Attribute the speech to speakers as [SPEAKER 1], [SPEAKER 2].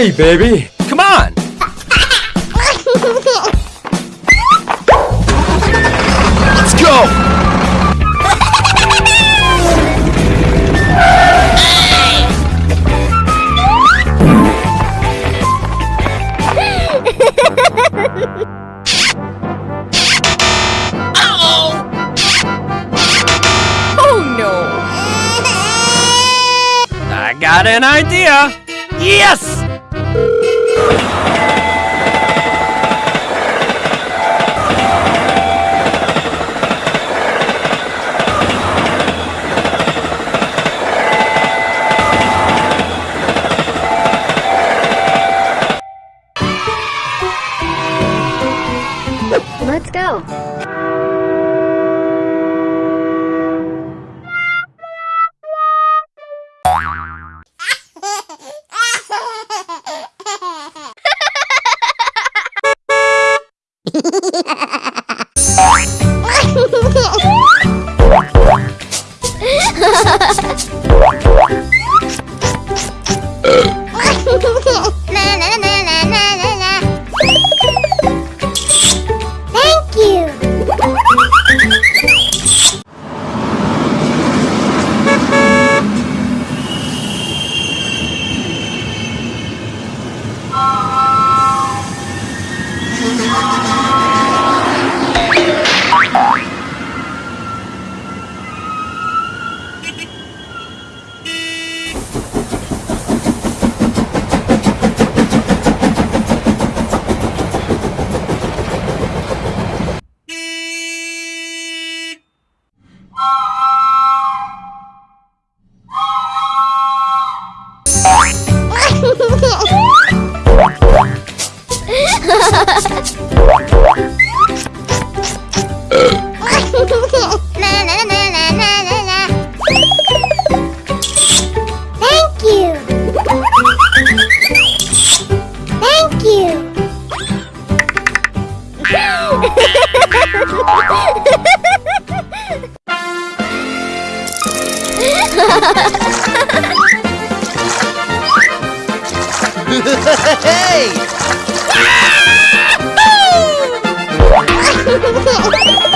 [SPEAKER 1] Hey, baby! Come on! Let's go!
[SPEAKER 2] Oh no!
[SPEAKER 1] I got an idea! Yes!
[SPEAKER 3] Let's go. Thank you. Thank Ha ha
[SPEAKER 4] ha!